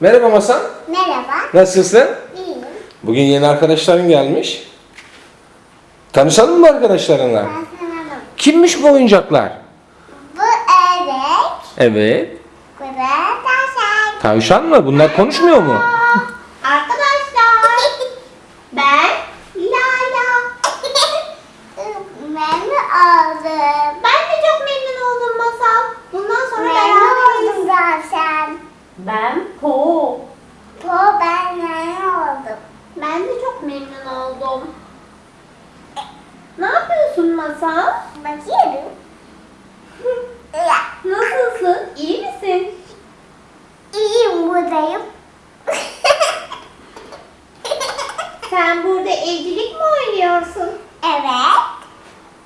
Merhaba Masal. Merhaba. Nasılsın? İyiyim. Bugün yeni arkadaşların gelmiş. Tanışalım mı arkadaşlarınla? Bak. Kimmiş bu oyuncaklar? Bu evet. Evet. Bu da taşak. Tavşan mı? Bunlar konuşmuyor mu? Arkadaşlar. ben Lala. Memnun oldum. Ben de çok memnun oldum Masal. Bundan sonra memnun oldum zaten. Ben Po. Po ben memnun oldum. Ben de çok memnun oldum. Ne yapıyorsun Masal? Bakıyorum. Nasılsın? İyi misin? İyiyim buradayım. Sen burada evcilik mi oynuyorsun? evet.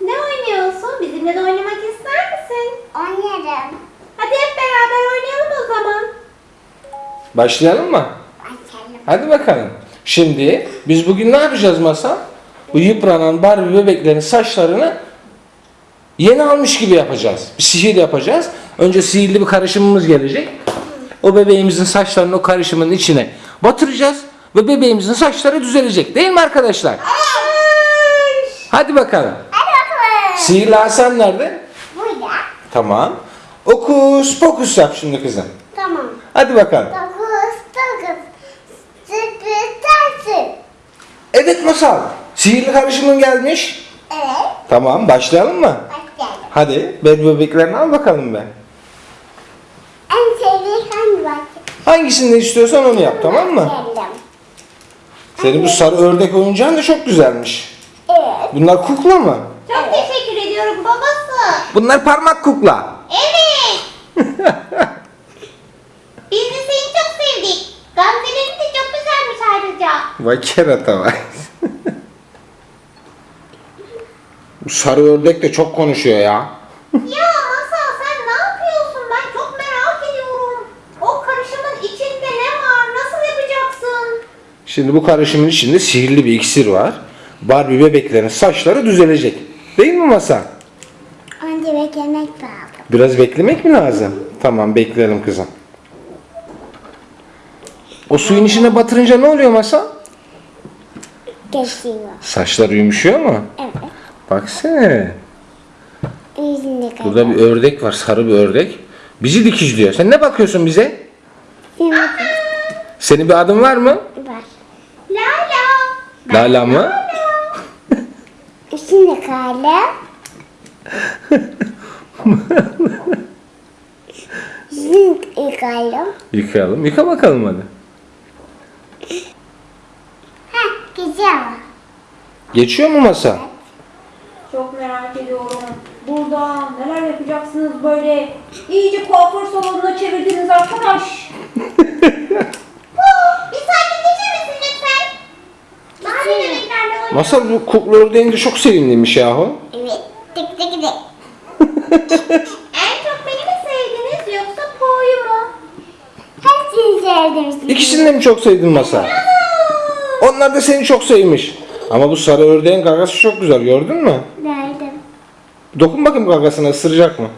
Ne oynuyorsun? Bizimle de oynamak ister misin? Oynarım. Hadi hep beraber oynayalım o zaman. Başlayalım mı? Hadi bakalım. Şimdi biz bugün ne yapacağız Masal? Bu yıpranan Barbie bebeklerin saçlarını yeni almış gibi yapacağız. Bir sihir yapacağız. Önce sihirli bir karışımımız gelecek. O bebeğimizin saçlarını o karışımın içine batıracağız ve bebeğimizin saçları düzelecek. Değil mi arkadaşlar? Hadi bakalım. Hadi bakalım. Sihirli Hasan nerede? Burada. Tamam. Okus pokus yap şimdi kızım. Tamam. Hadi bakalım. Dokuz, Evet Masal. Sihirli karışımın gelmiş. Evet. Tamam başlayalım mı? Başlayalım. Hadi bebek bebeklerini al bakalım be. En sevdiğim hangi bak? Hangisini istiyorsan onu yap tamam mı? Başlayalım. Senin bu sarı ördek oyuncağın da çok güzelmiş. Evet. Bunlar kukla mı? Çok teşekkür ediyorum babası. Bunlar parmak kukla. Evet. Biz de seni çok sevdik. Gamzelerin de çok ayrıca. Vay kerata vay. bu sarı ördek de çok konuşuyor ya. Ya Masal sen ne yapıyorsun? Ben çok merak ediyorum. O karışımın içinde ne var? Nasıl yapacaksın? Şimdi bu karışımın içinde sihirli bir iksir var. Barbie bebeklerin saçları düzelecek. Değil mi Masa? Önce beklemek lazım. Biraz beklemek mi lazım? Tamam bekleyelim kızım. O suyun içine batırınca ne oluyor Masa? Geçiyor. Saçlar yumuşuyor mu? Evet. Baksana. Yüzünde kadar. Burada bir ördek var, sarı bir ördek. Bizi dikizliyor. Sen ne bakıyorsun bize? Şimdi Senin bir adın var mı? var. Lala. Lala mı? Şimdi kalem. Şimdi kalem. Yıkayalım. Yıka bakalım hadi. Ha, güzel. Geçiyor mu masa? Çok merak ediyorum. Burada neler yapacaksınız böyle? İyice kuaför salonuna çevirdiniz arkadaş. Bir sakinleşir misin lütfen? Mahalle bebeklerle oynayalım. Masa bu kukla ördeğin de çok sevimliymiş yahu. Evet. Tık tık tık. En çok beni mi sevdiniz yoksa Po'yu mu? Hepsini sevdim. İkisini de mi çok sevdin masa? Onlar da seni çok sevmiş. Ama bu sarı ördeğin gagası çok güzel gördün mü? Nerede? Dokun bakayım gagasına ısıracak mı?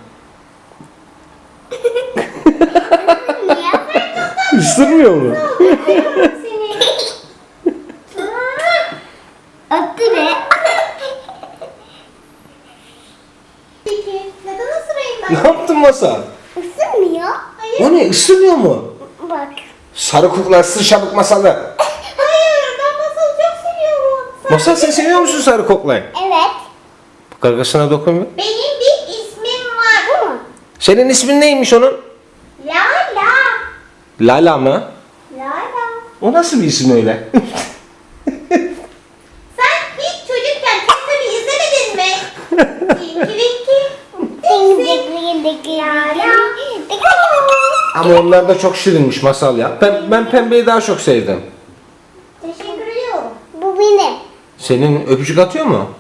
Isırmıyor mu? Öptü be. Neden ısırayım Ne yaptın masa? Isınmıyor. Hayır. O ne ısırmıyor mu? Bak. Sarı kukla ısır çabuk masalı. Hayır ben masalı çok seviyorum. Sen- Masal sen seviyor musun sarı kuklayı? Evet. Gagasına dokun bir. Benim bir ismim var. Senin ismin neymiş onun? Lala. Lala mı? Lala. O nasıl bir isim öyle? Sen hiç çocukken Teletubby izlemedin mi? Ama onlar da çok şirinmiş masal ya. Ben, ben pembeyi daha çok sevdim. Teşekkür ediyorum. Bu benim. Senin öpücük atıyor mu?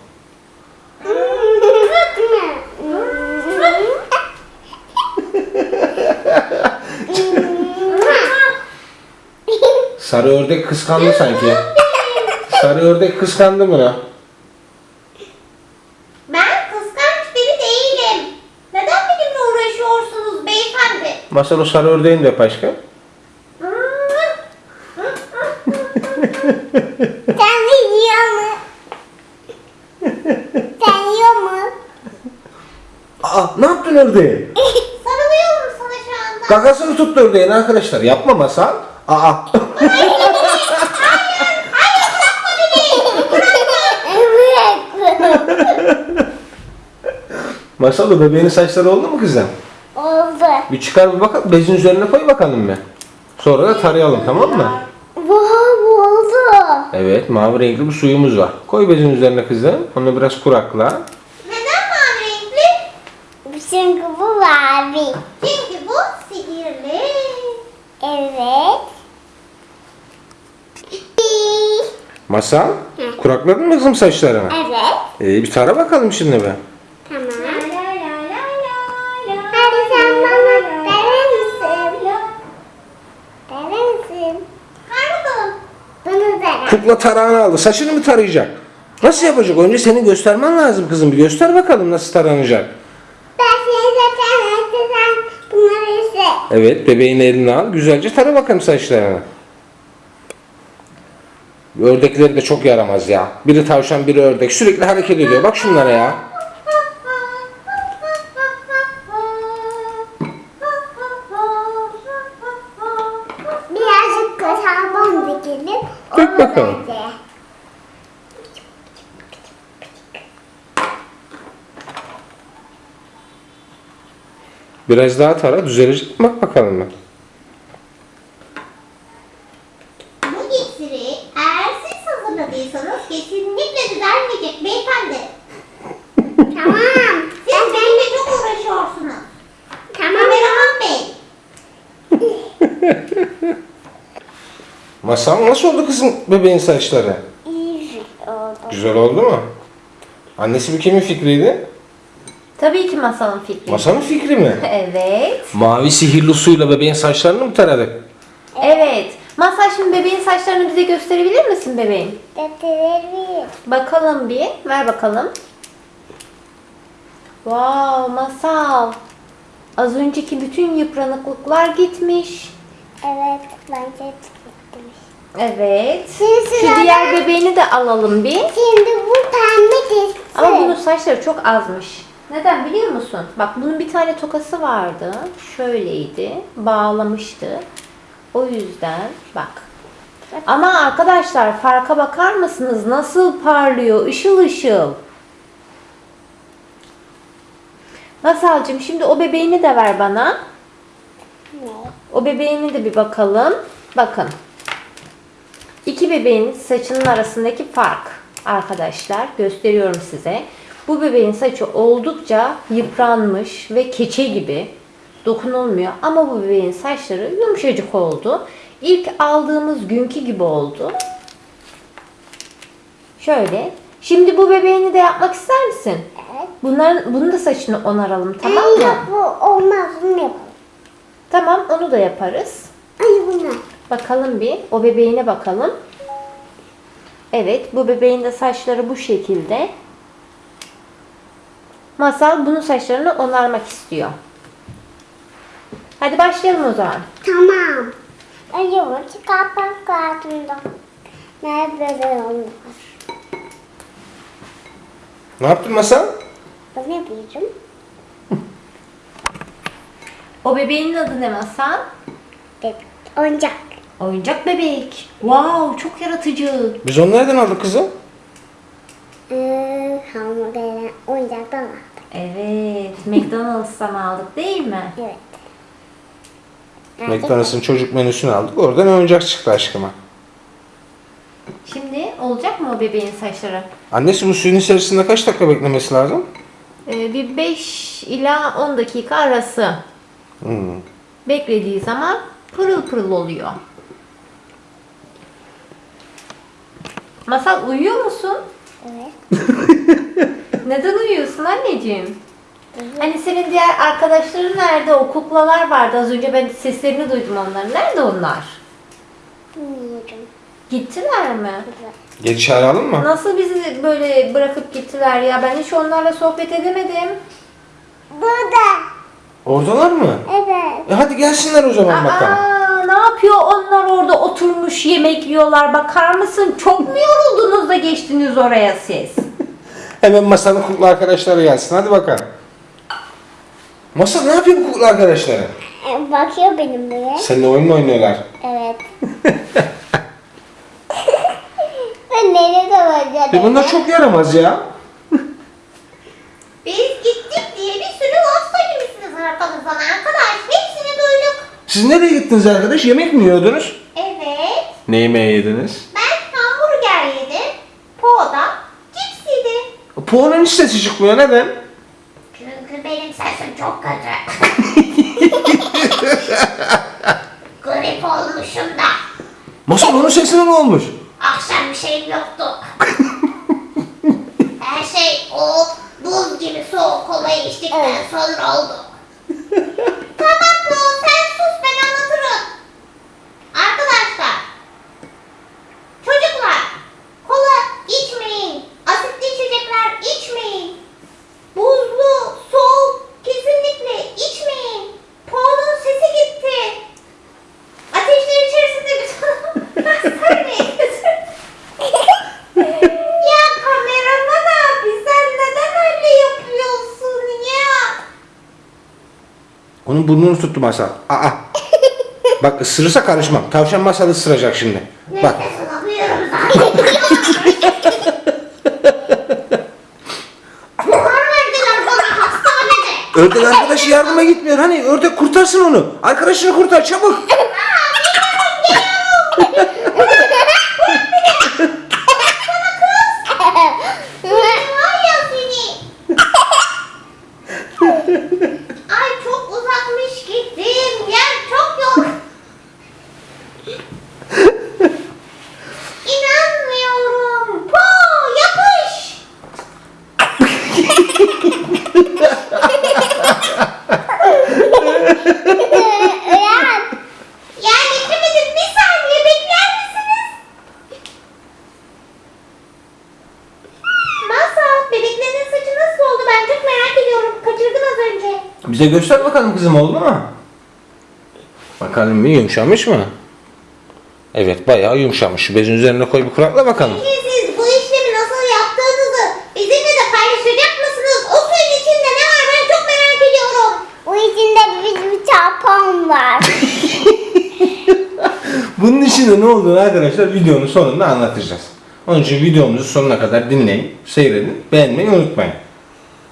Sarı ördek kıskandı sanki. Sarı ördek kıskandı mı? Ben kıskanç biri değilim. Neden benimle uğraşıyorsunuz beyefendi? Masal o sarı ördeğin de öp aşkım. Hmm, ördeği. Sarılıyorum sana şu anda. Kakasını tuttu ördeğin arkadaşlar. Yapma masal. Aa. Evet. Masal o bebeğinin saçları oldu mu kızım? Oldu. Bir çıkar bir bakalım. Bezin üzerine koy bakalım bir. Sonra da tarayalım tamam mı? Vay oldu. Evet mavi renkli bir suyumuz var. Koy bezin üzerine kızım. Onu biraz kurakla. Çünkü bu mavi. Çünkü bu sihirli. Evet. Masal kurakladın mı kızım saçlarını? Evet. Ee, bir tara bakalım şimdi be. Tamam. Hadi sen bana verir misin? Verir misin? Ver bakalım. Bunu ver. Kukla tarağını aldı. Saçını mı tarayacak? Nasıl yapacak? Önce senin göstermen lazım kızım. Bir göster bakalım nasıl taranacak. Ben seni zaten öğreteceğim. Bunları ise. Evet bebeğin elini al. Güzelce tara bakalım saçlarını. Ördekleri de çok yaramaz ya. Biri tavşan biri ördek. Sürekli hareket ediyor. Bak şunlara ya. Birazcık kasabam dikelim. Dök bakalım. Biraz daha tara düzelecek mi? Bak bakalım ben. Bu iksiri eğer siz hazırladıysanız kesinlikle düzelmeyecek beyefendi. Tamam. Siz benimle çok uğraşıyorsunuz. Tamam. Kameraman bey. Masal nasıl oldu kızım bebeğin saçları? İyi oldu. Güzel oldu mu? Annesi bir kimin fikriydi? Tabii ki masalın fikri. Masanın fikri mi? Evet. Mavi sihirli suyla bebeğin saçlarını mı taradık? Evet. Masal şimdi bebeğin saçlarını bize gösterebilir misin bebeğim? Deteleri. Bakalım bir. Ver bakalım. Wow masal. Az önceki bütün yıpranıklıklar gitmiş. Evet. Bence gitmiş. Evet. Şimdi Şu diğer bebeğini de alalım bir. Şimdi bu pembe kessin. Ama bunun saçları çok azmış. Neden biliyor musun? Bak bunun bir tane tokası vardı. Şöyleydi. Bağlamıştı. O yüzden bak. Ama arkadaşlar farka bakar mısınız? Nasıl parlıyor? Işıl ışıl. Masalcığım şimdi o bebeğini de ver bana. O bebeğini de bir bakalım. Bakın. İki bebeğin saçının arasındaki fark arkadaşlar gösteriyorum size. Bu bebeğin saçı oldukça yıpranmış ve keçe gibi dokunulmuyor ama bu bebeğin saçları yumuşacık oldu. İlk aldığımız günkü gibi oldu. Şöyle. Şimdi bu bebeğini de yapmak ister misin? Evet. Bunların, bunun da saçını onaralım tamam mı? yok bu olmaz. Bunu yapalım. Tamam onu da yaparız. Ay bunu. Bakalım bir. O bebeğine bakalım. Evet, bu bebeğin de saçları bu şekilde. Masal bunun saçlarını onarmak istiyor. Hadi başlayalım o zaman. Tamam. Yok. Çıkartmak kartında. Nerede de olmaz. Ne yaptın Masal? Ben ne yapacağım? O bebeğin adı ne Masal? Bebek. Oyuncak. Oyuncak bebek. Wow, çok yaratıcı. Biz onu nereden aldık kızım? Ee, oyuncaktan aldım. Evet, McDonald's'tan aldık değil mi? Evet. McDonald's'ın çocuk menüsünü aldık. Oradan oyuncak çıktı aşkıma. Şimdi olacak mı o bebeğin saçları? Annesi bu suyun içerisinde kaç dakika beklemesi lazım? Ee, bir 5 ila 10 dakika arası. Hmm. Beklediği zaman pırıl pırıl oluyor. Masal uyuyor musun? Evet. Neden uyuyorsun anneciğim? Hani senin diğer arkadaşların nerede? O kuklalar vardı. Az önce ben seslerini duydum onların. Nerede onlar? Bilmiyorum. Gittiler mi? Geri çağıralım mı? Nasıl bizi böyle bırakıp gittiler ya? Ben hiç onlarla sohbet edemedim. Burada. Oradalar mı? Evet. E hadi gelsinler o zaman bakalım. Aa, ne yapıyor onlar orada oturmuş yemek yiyorlar. Bakar mısın? Çok mu yoruldunuz da geçtiniz oraya siz? Hemen masanın kukla arkadaşları gelsin. Hadi bakalım. Masal ne yapıyor bu kukla arkadaşları? E, Bakıyor benim buraya. Seninle oyun mu oynuyorlar? Evet. ben nereye kalacağım? E bunlar çok yaramaz ya. Biz gittik diye bir sürü laf söylemişsiniz arkamızdan arkadaş. Hepsini duyduk. Siz nereye gittiniz arkadaş? Yemek mi yiyordunuz? Evet. Ne yemeği yediniz? Poğanın hiç sesi çıkmıyor. Neden? Çünkü benim sesim çok kötü. Grip olmuşum da. Masal onun sesine ne olmuş? Akşam bir şeyim yoktu. Her şey o buz gibi soğuk kolayı içtikten sonra oldu. tamam Lu sen sus ben anlatırım. Arkadaşlar. Çocuklar. Kola içmeyin. Asitli içecekler içmeyin. Buzlu, soğuk kesinlikle içmeyin. Poğunun sesi gitti. Ateşler içerisinde bir hastaneye götürdüm. Ya kameraman abi sen neden öyle yapıyorsun ya? Onun burnunu tuttu Masal. Aa. Bak ısırırsa karışmam. Tavşan Masal ısıracak şimdi. Bak. Ördek arkadaşı yardıma gitmiyor. Hani ördek kurtarsın onu. Arkadaşını kurtar çabuk. Var ya seni. Ay çok uzakmış gittim. Yer çok yok. İnanmıyorum. Po yapış. Uyan. Ya getiremedim. Bir saniye bekler misiniz? Masal, bebeklerin saçı nasıl oldu? Ben çok merak ediyorum. Kaçırdım az önce. Bize göster bakalım kızım oldu mu? Bakalım bir yumuşamış mı? Evet bayağı yumuşamış. Şu bezin üzerine koy bir kurakla bakalım. Peki siz bu işlemi nasıl yaptığınızı bizimle de paylaşacak mısınız? O suyun içinde ne var? Ben çok merak ediyorum. Bu içinde bir, bir çarpan var. Bunun içinde ne olduğunu arkadaşlar videonun sonunda anlatacağız. Onun için videomuzu sonuna kadar dinleyin, seyredin, beğenmeyi unutmayın.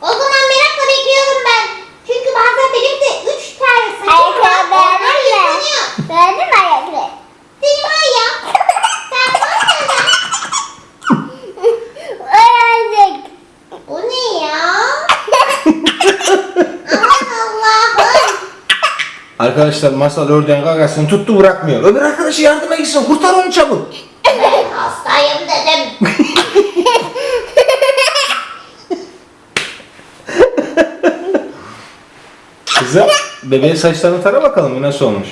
O zaman merakla bekliyorum ben. Çünkü bazen benim de üç tane saçım var. Ayakkabı Onlar beğendin mi? yıkanıyor. Beğendin mi ayakları? Seni var ya. Sen var ya. Öğrendik. Bu ne ya? Aman Allah'ım. Arkadaşlar masal ördeğin gagasını tuttu bırakmıyor. Öbür arkadaşı yardıma gitsin, kurtar onu çabuk. Ben hastayım dedim. Kızım, bebeğin saçlarını tara bakalım nasıl olmuş.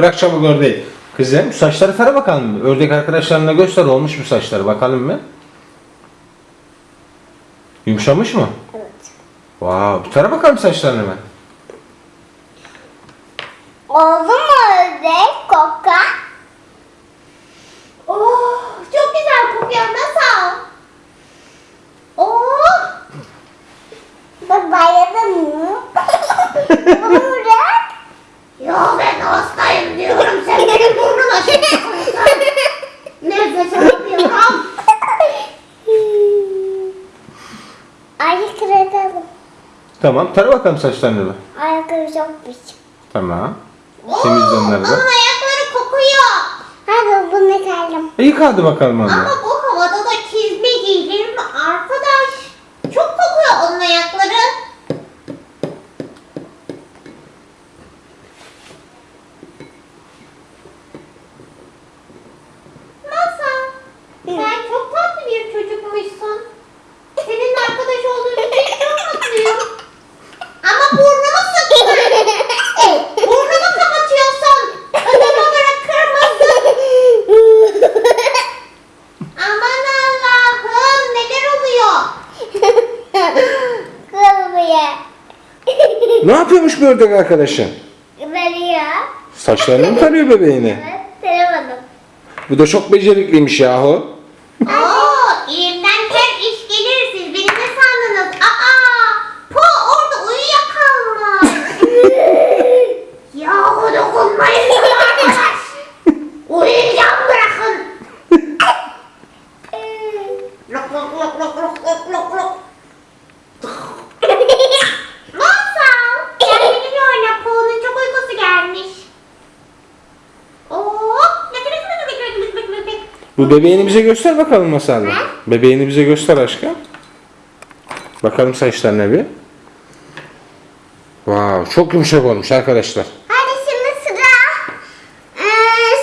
Bırak çabuk ördeği. Kızım, saçları tara bakalım. Ördek arkadaşlarına göster olmuş mu saçları bakalım mı? Yumuşamış mı? Evet. Wow, bir tara bakalım saçlarını hemen. Oldu mu ördek koka? Oh, çok güzel kokuyor Masal. Oh, Bak bayıldın mı? Bırak. ya ben hastayım diyorum. Sen benim burnuma şey koysan. Nefes alamıyorum. Ayakları da Tamam, tara bakalım saçlarını da. Ayakları çok pis. Tamam. Temizle onları da. Onun ayakları kokuyor. Hadi bunu kaldım. İyi kaldı bakalım Ama abla. bu böyle. ne yapıyormuş bu ördek arkadaşın? Tarıyor. Saçlarını mı tarıyor bebeğini? Evet, taramadım. Bu da çok becerikliymiş yahu. Bu bebeğini bize göster bakalım masalda. Bebeğini bize göster aşkım. Bakalım saçlarına bir. Wow, çok yumuşak olmuş arkadaşlar. Hadi şimdi sıra. Ee,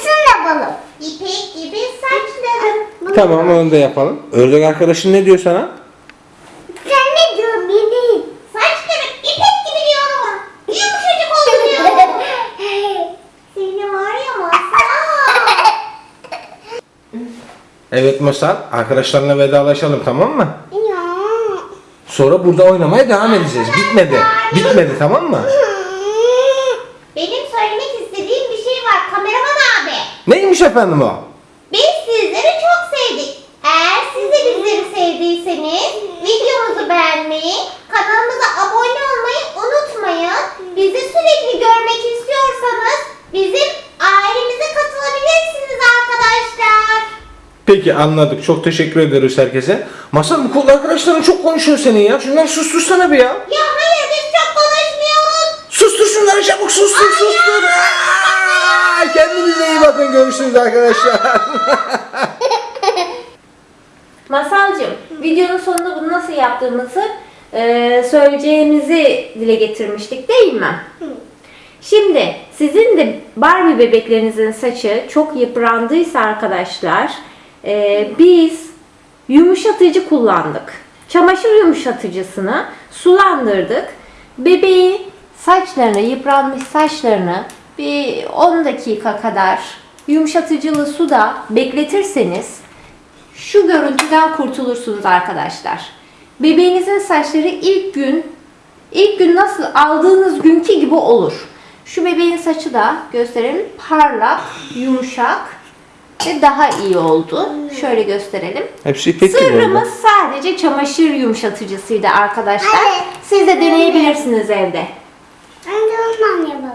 şunu yapalım. İpek gibi saçlarım. Tamam onu da yapalım. Ördek arkadaşın ne diyor sana? Sen ne diyorsun benim? Saçlarım ipek gibi diyorum. Yumuşacık oldu diyorum. Seni var ya masal. Evet Masal, arkadaşlarına vedalaşalım tamam mı? Sonra burada oynamaya devam edeceğiz. Bitmedi. Bitmedi tamam mı? Benim söylemek istediğim bir şey var kameraman abi. Neymiş efendim o? Biz sizleri çok sevdik. Eğer siz de bizleri sevdiyseniz videomuzu beğenmeyi, kanalımıza abone olmayı unutmayın. Bizi sürekli görmek istiyorsanız bizim Peki anladık. Çok teşekkür ederiz herkese. Masal bu kol arkadaşların çok konuşuyor senin ya. Şunları sustursana bir ya. Ya hayır biz çok konuşmuyoruz. Sustur şunları çabuk sustur sustur. Aa, Kendinize iyi bakın. Görüşürüz arkadaşlar. Masalcığım, videonun sonunda bunu nasıl yaptığımızı e, söyleyeceğimizi dile getirmiştik değil mi? Şimdi sizin de Barbie bebeklerinizin saçı çok yıprandıysa arkadaşlar e, biz yumuşatıcı kullandık. Çamaşır yumuşatıcısını sulandırdık. Bebeğin saçlarını, yıpranmış saçlarını bir 10 dakika kadar yumuşatıcılı suda bekletirseniz şu görüntüden kurtulursunuz arkadaşlar. Bebeğinizin saçları ilk gün ilk gün nasıl aldığınız günkü gibi olur. Şu bebeğin saçı da gösterelim. Parlak, yumuşak ve daha iyi oldu. Şöyle gösterelim. Hepsi ipek gibi oldu. sadece çamaşır yumuşatıcısıydı arkadaşlar. Evet. Siz de deneyebilirsiniz evde. Anne ondan yapalım.